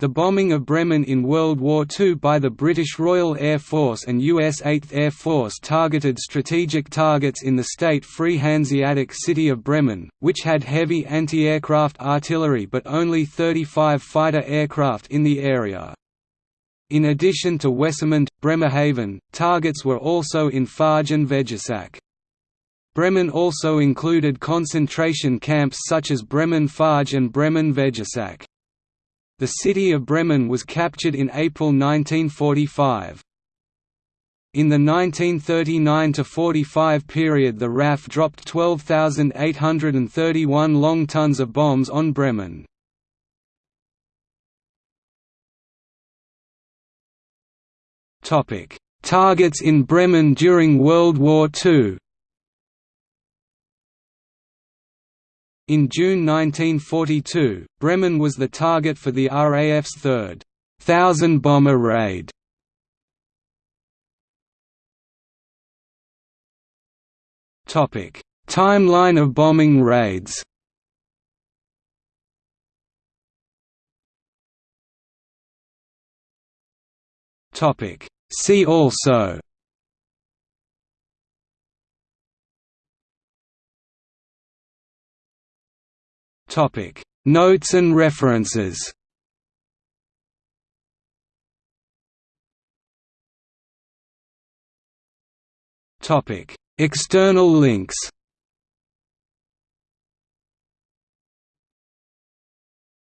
The bombing of Bremen in World War II by the British Royal Air Force and US 8th Air Force targeted strategic targets in the state-free Hanseatic city of Bremen, which had heavy anti-aircraft artillery but only 35 fighter aircraft in the area. In addition to Wesermünde, Bremerhaven, targets were also in Farge and Vegesack. Bremen also included concentration camps such as Bremen Farge and Bremen Vegesack. The city of Bremen was captured in April 1945. In the 1939–45 period the RAF dropped 12,831 long tons of bombs on Bremen. Targets in Bremen during World War II In June 1942, Bremen was the target for the RAF's third thousand bomber raid. Topic: Timeline of bombing raids. Topic: See also Topic: Notes and references. Topic: External links.